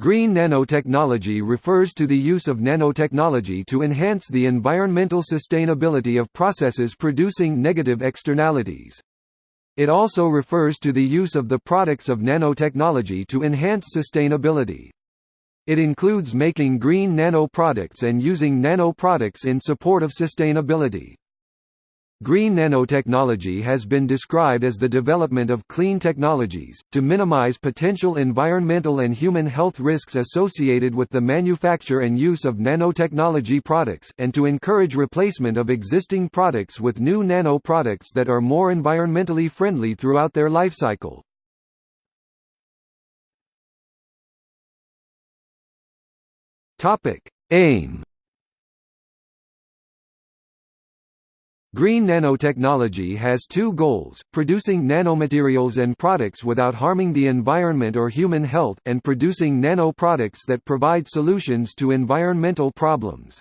Green nanotechnology refers to the use of nanotechnology to enhance the environmental sustainability of processes producing negative externalities. It also refers to the use of the products of nanotechnology to enhance sustainability. It includes making green nanoproducts and using nanoproducts in support of sustainability. Green nanotechnology has been described as the development of clean technologies, to minimize potential environmental and human health risks associated with the manufacture and use of nanotechnology products, and to encourage replacement of existing products with new nano products that are more environmentally friendly throughout their lifecycle. Aim Green nanotechnology has two goals, producing nanomaterials and products without harming the environment or human health, and producing nanoproducts that provide solutions to environmental problems.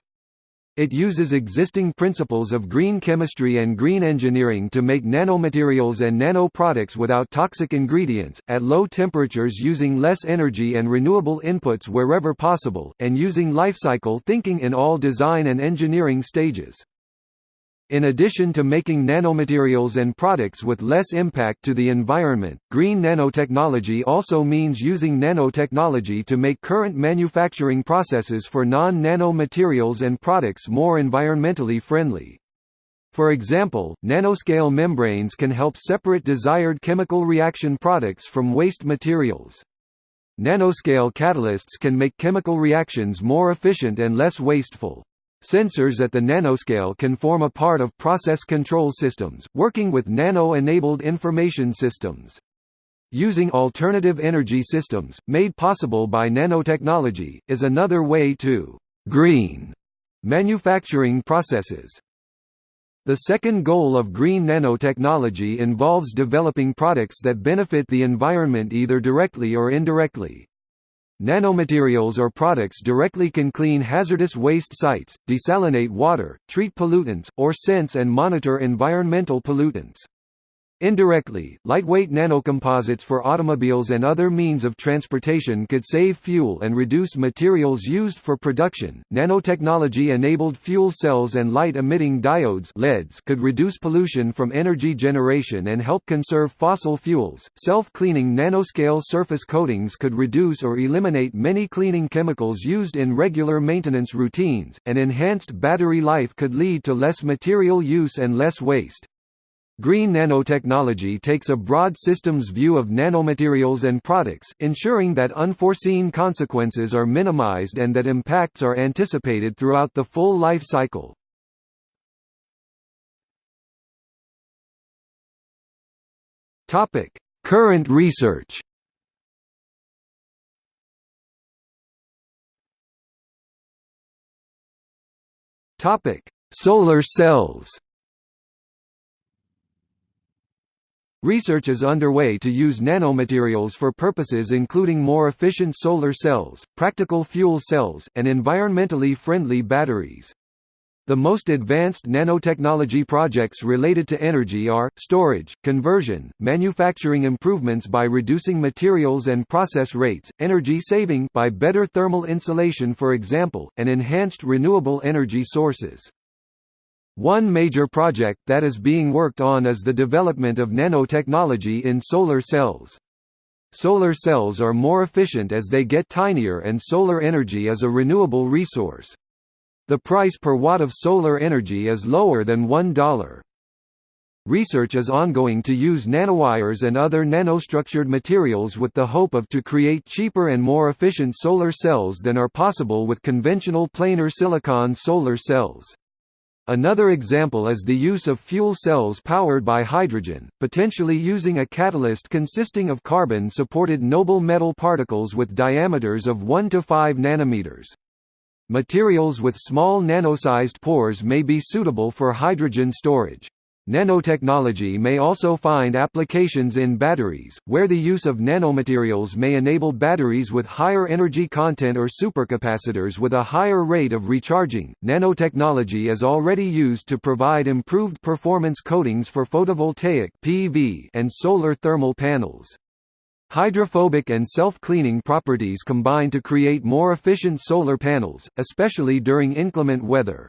It uses existing principles of green chemistry and green engineering to make nanomaterials and nanoproducts without toxic ingredients, at low temperatures using less energy and renewable inputs wherever possible, and using lifecycle thinking in all design and engineering stages. In addition to making nanomaterials and products with less impact to the environment, green nanotechnology also means using nanotechnology to make current manufacturing processes for non-nano materials and products more environmentally friendly. For example, nanoscale membranes can help separate desired chemical reaction products from waste materials. Nanoscale catalysts can make chemical reactions more efficient and less wasteful. Sensors at the nanoscale can form a part of process control systems, working with nano-enabled information systems. Using alternative energy systems, made possible by nanotechnology, is another way to «green» manufacturing processes. The second goal of green nanotechnology involves developing products that benefit the environment either directly or indirectly. Nanomaterials or products directly can clean hazardous waste sites, desalinate water, treat pollutants, or sense and monitor environmental pollutants. Indirectly, lightweight nanocomposites for automobiles and other means of transportation could save fuel and reduce materials used for production. Nanotechnology enabled fuel cells and light emitting diodes LEDs could reduce pollution from energy generation and help conserve fossil fuels. Self cleaning nanoscale surface coatings could reduce or eliminate many cleaning chemicals used in regular maintenance routines, and enhanced battery life could lead to less material use and less waste. Green nanotechnology takes a broad systems view of nanomaterials and products, ensuring that unforeseen consequences are minimized and that impacts are anticipated throughout the full life cycle. Current research Solar cells Research is underway to use nanomaterials for purposes including more efficient solar cells, practical fuel cells, and environmentally friendly batteries. The most advanced nanotechnology projects related to energy are, storage, conversion, manufacturing improvements by reducing materials and process rates, energy saving by better thermal insulation for example, and enhanced renewable energy sources. One major project that is being worked on is the development of nanotechnology in solar cells. Solar cells are more efficient as they get tinier and solar energy is a renewable resource. The price per watt of solar energy is lower than $1. Research is ongoing to use nanowires and other nanostructured materials with the hope of to create cheaper and more efficient solar cells than are possible with conventional planar silicon solar cells. Another example is the use of fuel cells powered by hydrogen, potentially using a catalyst consisting of carbon-supported noble metal particles with diameters of 1 to 5 nanometers. Materials with small nano-sized pores may be suitable for hydrogen storage. Nanotechnology may also find applications in batteries, where the use of nanomaterials may enable batteries with higher energy content or supercapacitors with a higher rate of recharging. Nanotechnology is already used to provide improved performance coatings for photovoltaic (PV) and solar thermal panels. Hydrophobic and self-cleaning properties combine to create more efficient solar panels, especially during inclement weather.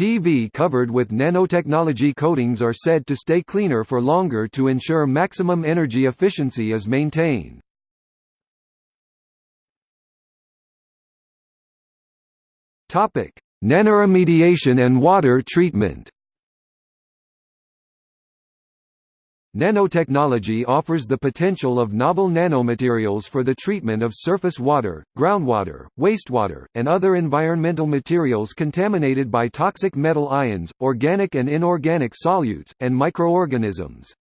PV covered with nanotechnology coatings are said to stay cleaner for longer to ensure maximum energy efficiency is maintained. Nanoremediation and water treatment Nanotechnology offers the potential of novel nanomaterials for the treatment of surface water, groundwater, wastewater, and other environmental materials contaminated by toxic metal ions, organic and inorganic solutes, and microorganisms.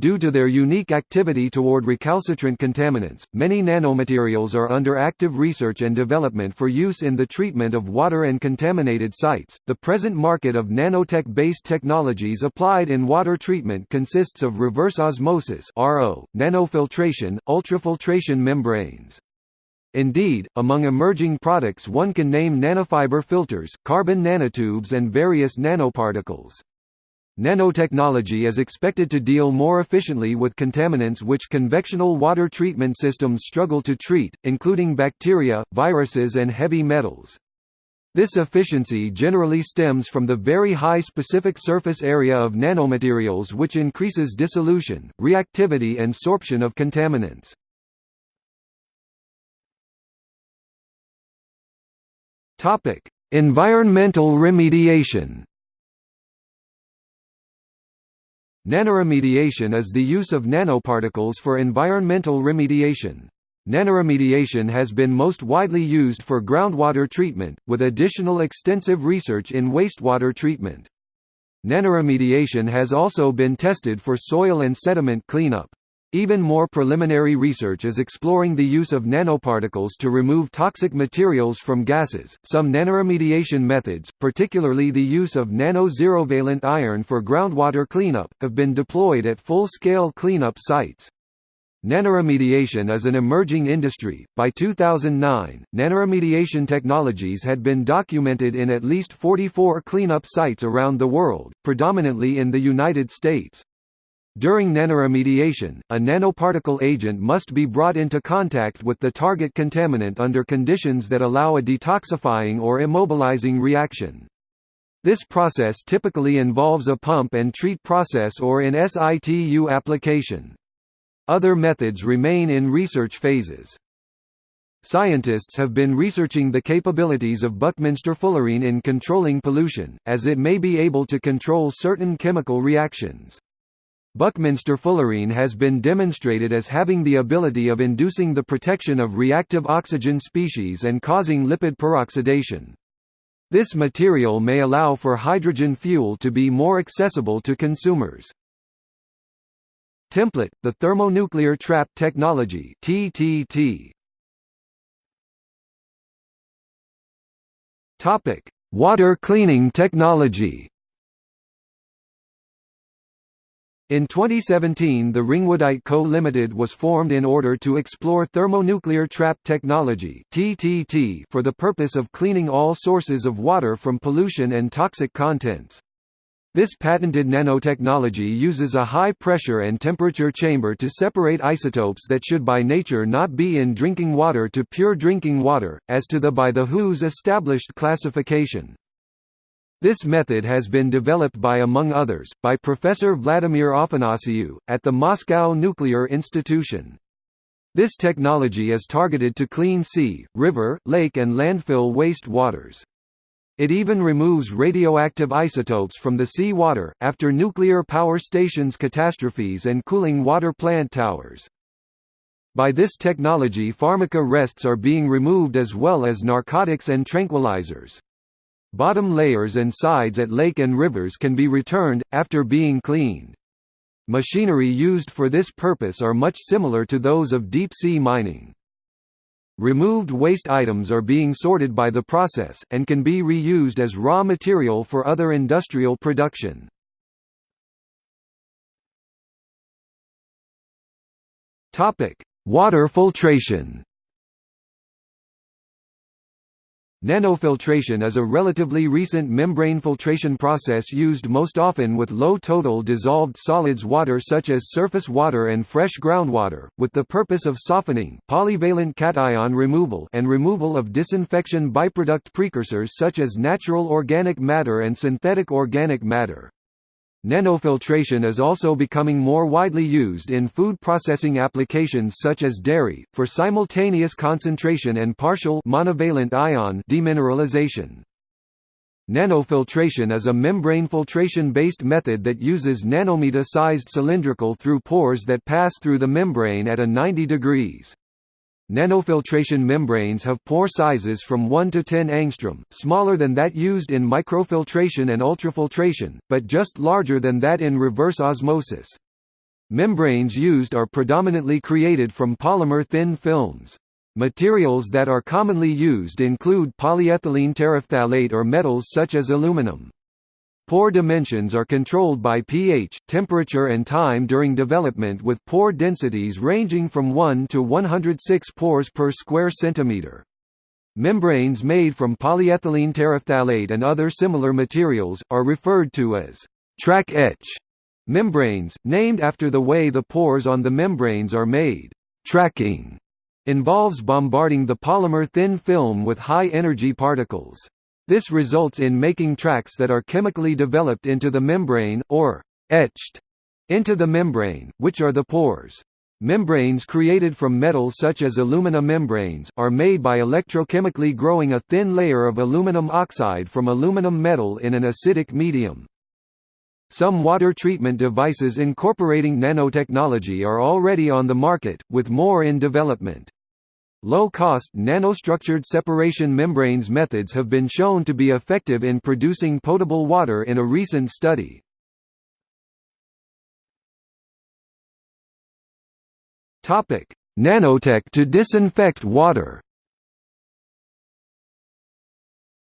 Due to their unique activity toward recalcitrant contaminants, many nanomaterials are under active research and development for use in the treatment of water and contaminated sites. The present market of nanotech based technologies applied in water treatment consists of reverse osmosis, RO, nanofiltration, ultrafiltration membranes. Indeed, among emerging products one can name nanofiber filters, carbon nanotubes and various nanoparticles. Nanotechnology is expected to deal more efficiently with contaminants which convectional water treatment systems struggle to treat, including bacteria, viruses and heavy metals. This efficiency generally stems from the very high specific surface area of nanomaterials which increases dissolution, reactivity and sorption of contaminants. Environmental remediation Nanoremediation is the use of nanoparticles for environmental remediation. Nanoremediation has been most widely used for groundwater treatment, with additional extensive research in wastewater treatment. Nanoremediation has also been tested for soil and sediment cleanup. Even more preliminary research is exploring the use of nanoparticles to remove toxic materials from gases. Some nanoremediation methods, particularly the use of nano-zerovalent iron for groundwater cleanup, have been deployed at full-scale cleanup sites. Nanoremediation is an emerging industry. By 2009, nanoremediation technologies had been documented in at least 44 cleanup sites around the world, predominantly in the United States. During nanoremediation, a nanoparticle agent must be brought into contact with the target contaminant under conditions that allow a detoxifying or immobilizing reaction. This process typically involves a pump and treat process or in situ application. Other methods remain in research phases. Scientists have been researching the capabilities of Buckminster fullerene in controlling pollution, as it may be able to control certain chemical reactions. Buckminster fullerene has been demonstrated as having the ability of inducing the protection of reactive oxygen species and causing lipid peroxidation. This material may allow for hydrogen fuel to be more accessible to consumers. Template, the thermonuclear trap technology TTT. Topic: Water cleaning technology. In 2017 the Ringwoodite Co. Limited was formed in order to explore thermonuclear trap technology for the purpose of cleaning all sources of water from pollution and toxic contents. This patented nanotechnology uses a high-pressure and temperature chamber to separate isotopes that should by nature not be in drinking water to pure drinking water, as to the by the WHO's established classification. This method has been developed by among others, by Professor Vladimir Afanasiu, at the Moscow Nuclear Institution. This technology is targeted to clean sea, river, lake and landfill waste waters. It even removes radioactive isotopes from the sea water, after nuclear power stations catastrophes and cooling water plant towers. By this technology pharmaca rests are being removed as well as narcotics and tranquilizers. Bottom layers and sides at lake and rivers can be returned, after being cleaned. Machinery used for this purpose are much similar to those of deep-sea mining. Removed waste items are being sorted by the process, and can be reused as raw material for other industrial production. Water filtration Nanofiltration is a relatively recent membrane filtration process used most often with low total dissolved solids water such as surface water and fresh groundwater, with the purpose of softening, polyvalent cation removal and removal of disinfection byproduct precursors such as natural organic matter and synthetic organic matter. Nanofiltration is also becoming more widely used in food processing applications such as dairy, for simultaneous concentration and partial monovalent ion demineralization. Nanofiltration is a membrane filtration-based method that uses nanometer-sized cylindrical through pores that pass through the membrane at a 90 degrees. Nanofiltration membranes have pore sizes from 1 to 10 angstrom, smaller than that used in microfiltration and ultrafiltration, but just larger than that in reverse osmosis. Membranes used are predominantly created from polymer thin films. Materials that are commonly used include polyethylene terephthalate or metals such as aluminum. Pore dimensions are controlled by pH, temperature and time during development with pore densities ranging from 1 to 106 pores per square centimeter. Membranes made from polyethylene terephthalate and other similar materials, are referred to as track etch membranes, named after the way the pores on the membranes are made. Tracking involves bombarding the polymer thin film with high-energy particles. This results in making tracks that are chemically developed into the membrane, or etched into the membrane, which are the pores. Membranes created from metals such as alumina membranes, are made by electrochemically growing a thin layer of aluminum oxide from aluminum metal in an acidic medium. Some water treatment devices incorporating nanotechnology are already on the market, with more in development. Low-cost nanostructured separation membranes methods have been shown to be effective in producing potable water in a recent study. Nanotech to disinfect water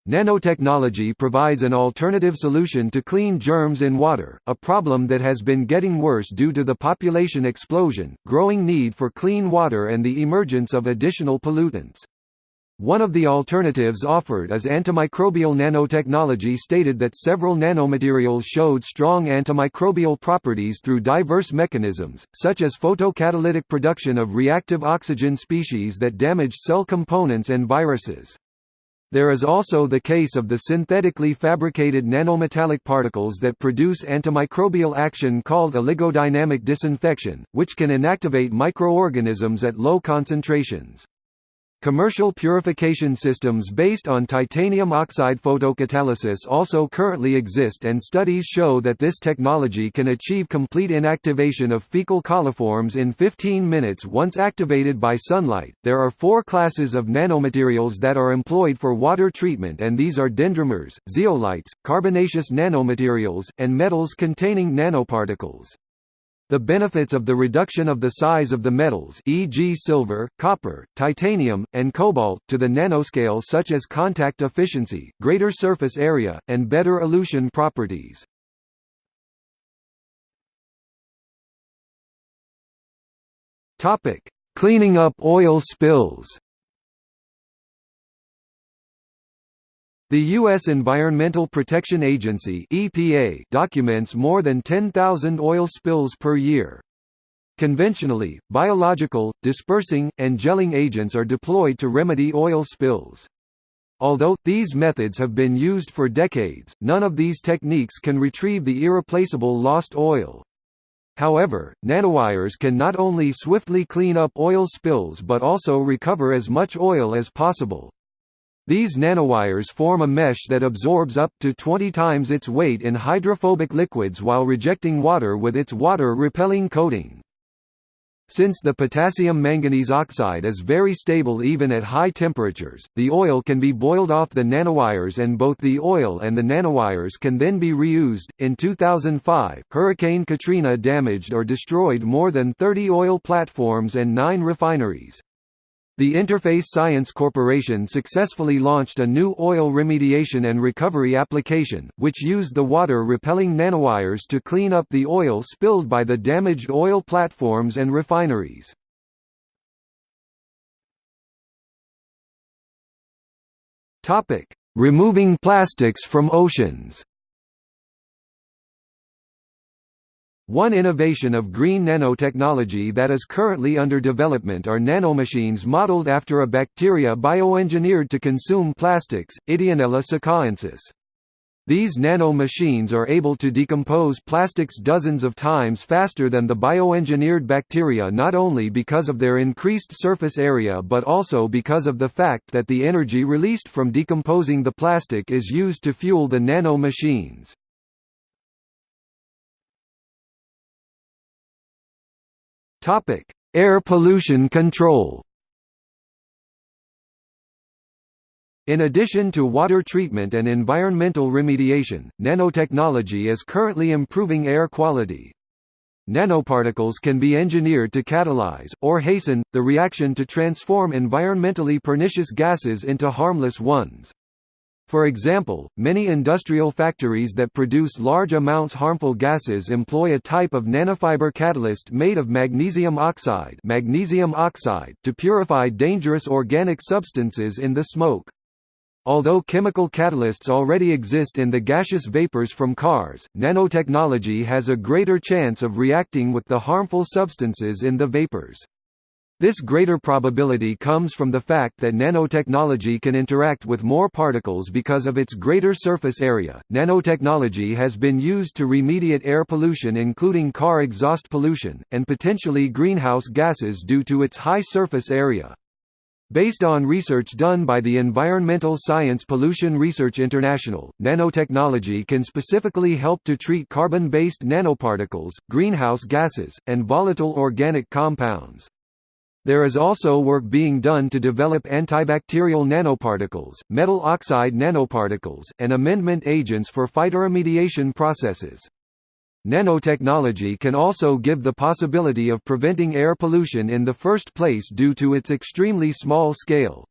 Nanotechnology provides an alternative solution to clean germs in water, a problem that has been getting worse due to the population explosion, growing need for clean water and the emergence of additional pollutants. One of the alternatives offered is antimicrobial nanotechnology stated that several nanomaterials showed strong antimicrobial properties through diverse mechanisms, such as photocatalytic production of reactive oxygen species that damage cell components and viruses. There is also the case of the synthetically fabricated nanometallic particles that produce antimicrobial action called oligodynamic disinfection, which can inactivate microorganisms at low concentrations. Commercial purification systems based on titanium oxide photocatalysis also currently exist and studies show that this technology can achieve complete inactivation of fecal coliforms in 15 minutes once activated by sunlight. There are four classes of nanomaterials that are employed for water treatment and these are dendrimers, zeolites, carbonaceous nanomaterials, and metals containing nanoparticles. The benefits of the reduction of the size of the metals e.g. silver, copper, titanium, and cobalt, to the nanoscale such as contact efficiency, greater surface area, and better elution properties. Cleaning up oil spills The U.S. Environmental Protection Agency (EPA) documents more than 10,000 oil spills per year. Conventionally, biological, dispersing, and gelling agents are deployed to remedy oil spills. Although, these methods have been used for decades, none of these techniques can retrieve the irreplaceable lost oil. However, nanowires can not only swiftly clean up oil spills but also recover as much oil as possible. These nanowires form a mesh that absorbs up to 20 times its weight in hydrophobic liquids while rejecting water with its water-repelling coating. Since the potassium manganese oxide is very stable even at high temperatures, the oil can be boiled off the nanowires and both the oil and the nanowires can then be reused. In 2005, Hurricane Katrina damaged or destroyed more than 30 oil platforms and 9 refineries. The Interface Science Corporation successfully launched a new oil remediation and recovery application, which used the water-repelling nanowires to clean up the oil spilled by the damaged oil platforms and refineries. Removing plastics from oceans. One innovation of green nanotechnology that is currently under development are nanomachines modeled after a bacteria bioengineered to consume plastics, Ideonella sakaiensis. These nano-machines are able to decompose plastics dozens of times faster than the bioengineered bacteria not only because of their increased surface area but also because of the fact that the energy released from decomposing the plastic is used to fuel the nano-machines. Topic: Air pollution control. In addition to water treatment and environmental remediation, nanotechnology is currently improving air quality. Nanoparticles can be engineered to catalyze, or hasten, the reaction to transform environmentally pernicious gases into harmless ones. For example, many industrial factories that produce large amounts harmful gases employ a type of nanofiber catalyst made of magnesium oxide, magnesium oxide to purify dangerous organic substances in the smoke. Although chemical catalysts already exist in the gaseous vapors from cars, nanotechnology has a greater chance of reacting with the harmful substances in the vapors. This greater probability comes from the fact that nanotechnology can interact with more particles because of its greater surface area. Nanotechnology has been used to remediate air pollution, including car exhaust pollution, and potentially greenhouse gases due to its high surface area. Based on research done by the Environmental Science Pollution Research International, nanotechnology can specifically help to treat carbon-based nanoparticles, greenhouse gases, and volatile organic compounds. There is also work being done to develop antibacterial nanoparticles, metal oxide nanoparticles, and amendment agents for phytoremediation processes. Nanotechnology can also give the possibility of preventing air pollution in the first place due to its extremely small scale.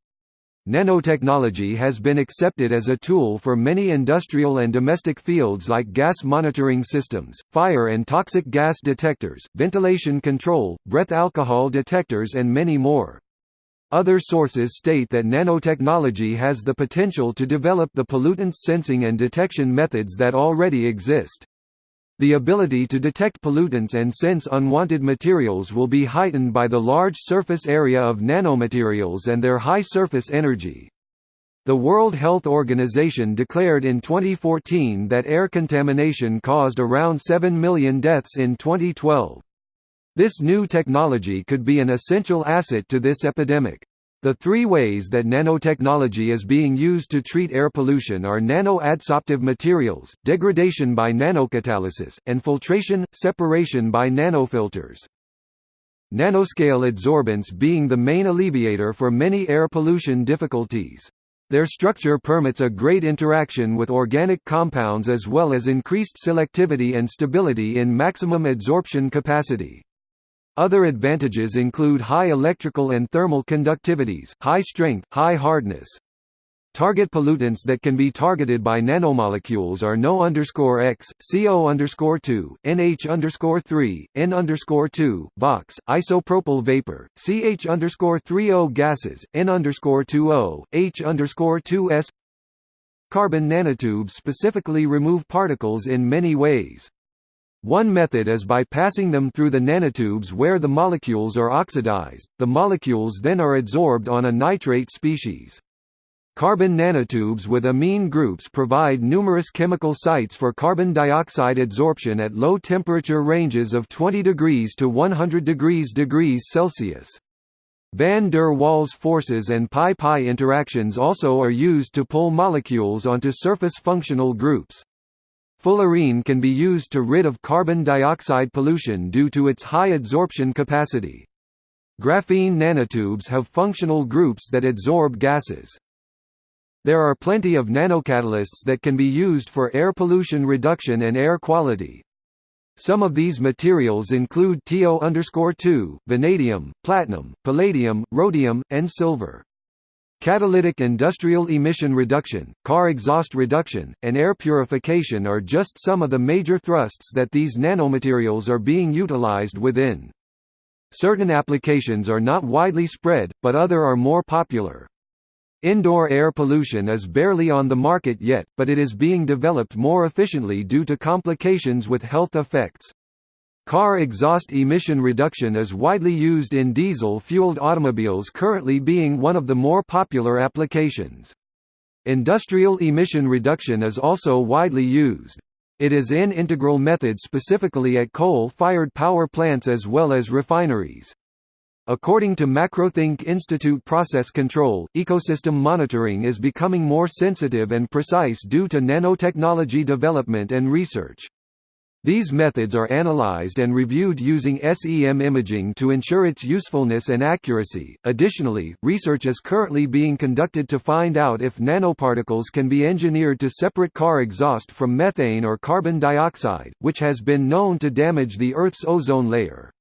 Nanotechnology has been accepted as a tool for many industrial and domestic fields like gas monitoring systems, fire and toxic gas detectors, ventilation control, breath alcohol detectors and many more. Other sources state that nanotechnology has the potential to develop the pollutants sensing and detection methods that already exist. The ability to detect pollutants and sense unwanted materials will be heightened by the large surface area of nanomaterials and their high surface energy. The World Health Organization declared in 2014 that air contamination caused around 7 million deaths in 2012. This new technology could be an essential asset to this epidemic. The three ways that nanotechnology is being used to treat air pollution are nano-adsorptive materials, degradation by nanocatalysis, and filtration, separation by nanofilters. Nanoscale adsorbents being the main alleviator for many air pollution difficulties. Their structure permits a great interaction with organic compounds as well as increased selectivity and stability in maximum adsorption capacity. Other advantages include high electrical and thermal conductivities, high strength, high hardness. Target pollutants that can be targeted by nanomolecules are NO underscore X, CO underscore two, NH underscore three, N underscore two, VOCs, isopropyl vapor, CH underscore three O gases, N underscore two O, H underscore two S. Carbon nanotubes specifically remove particles in many ways. One method is by passing them through the nanotubes where the molecules are oxidized, the molecules then are adsorbed on a nitrate species. Carbon nanotubes with amine groups provide numerous chemical sites for carbon dioxide adsorption at low temperature ranges of 20 degrees to 100 degrees degrees Celsius. Van der Waals forces and pi-pi interactions also are used to pull molecules onto surface functional groups. Fullerene can be used to rid of carbon dioxide pollution due to its high adsorption capacity. Graphene nanotubes have functional groups that adsorb gases. There are plenty of nanocatalysts that can be used for air pollution reduction and air quality. Some of these materials include TiO2, vanadium, platinum, palladium, rhodium, and silver. Catalytic industrial emission reduction, car exhaust reduction, and air purification are just some of the major thrusts that these nanomaterials are being utilized within. Certain applications are not widely spread, but other are more popular. Indoor air pollution is barely on the market yet, but it is being developed more efficiently due to complications with health effects. Car exhaust emission reduction is widely used in diesel-fueled automobiles currently being one of the more popular applications. Industrial emission reduction is also widely used. It is in integral method specifically at coal-fired power plants as well as refineries. According to Macrothink Institute Process Control, ecosystem monitoring is becoming more sensitive and precise due to nanotechnology development and research. These methods are analyzed and reviewed using SEM imaging to ensure its usefulness and accuracy. Additionally, research is currently being conducted to find out if nanoparticles can be engineered to separate car exhaust from methane or carbon dioxide, which has been known to damage the Earth's ozone layer.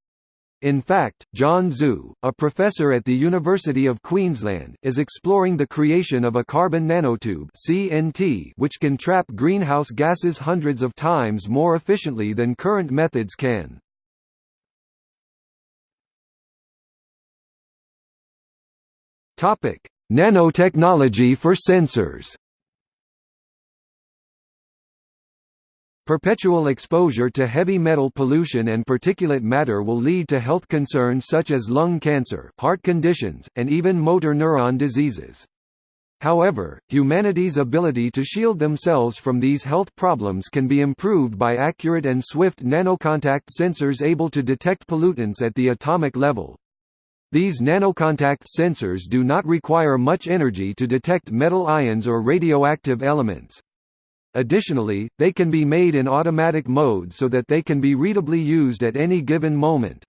In fact, John Zhu, a professor at the University of Queensland, is exploring the creation of a carbon nanotube (CNT) which can trap greenhouse gases hundreds of times more efficiently than current methods can. Topic: Nanotechnology for sensors. Perpetual exposure to heavy metal pollution and particulate matter will lead to health concerns such as lung cancer, heart conditions, and even motor neuron diseases. However, humanity's ability to shield themselves from these health problems can be improved by accurate and swift nanocontact sensors able to detect pollutants at the atomic level. These nanocontact sensors do not require much energy to detect metal ions or radioactive elements. Additionally, they can be made in automatic mode so that they can be readably used at any given moment.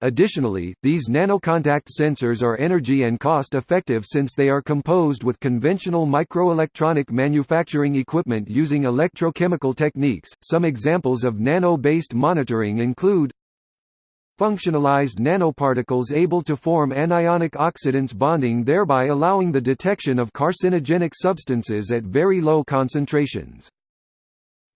Additionally, these nanocontact sensors are energy and cost effective since they are composed with conventional microelectronic manufacturing equipment using electrochemical techniques. Some examples of nano-based monitoring include functionalized nanoparticles able to form anionic oxidants bonding thereby allowing the detection of carcinogenic substances at very low concentrations.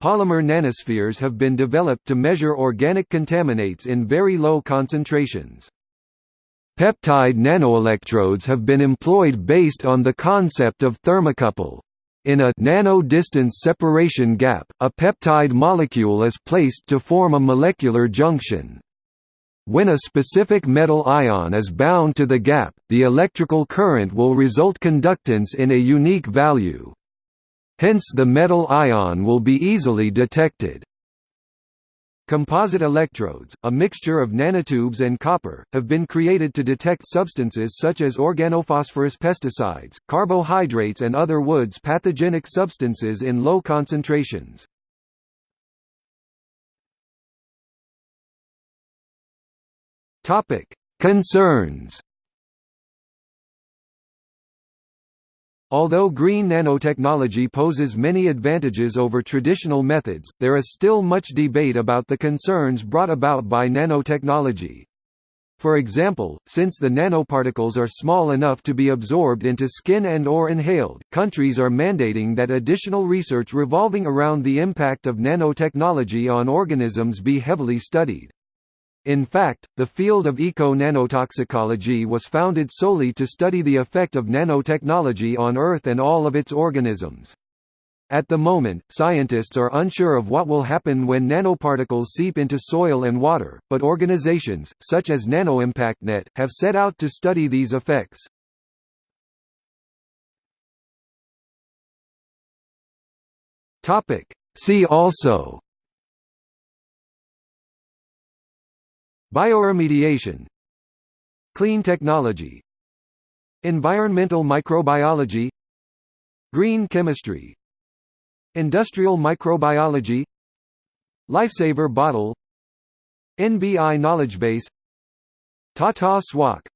Polymer nanospheres have been developed to measure organic contaminants in very low concentrations. Peptide nanoelectrodes have been employed based on the concept of thermocouple. In a nano-distance separation gap, a peptide molecule is placed to form a molecular junction. When a specific metal ion is bound to the gap, the electrical current will result conductance in a unique value. Hence the metal ion will be easily detected. Composite electrodes, a mixture of nanotubes and copper, have been created to detect substances such as organophosphorus pesticides, carbohydrates and other woods pathogenic substances in low concentrations. Topic: Concerns. Although green nanotechnology poses many advantages over traditional methods, there is still much debate about the concerns brought about by nanotechnology. For example, since the nanoparticles are small enough to be absorbed into skin and or inhaled, countries are mandating that additional research revolving around the impact of nanotechnology on organisms be heavily studied. In fact, the field of eco-nanotoxicology was founded solely to study the effect of nanotechnology on Earth and all of its organisms. At the moment, scientists are unsure of what will happen when nanoparticles seep into soil and water, but organizations, such as NanoImpactNet, have set out to study these effects. See also Bioremediation. Clean technology. Environmental microbiology. Green chemistry. Industrial microbiology. Lifesaver bottle. NBI knowledge base. Tata Swach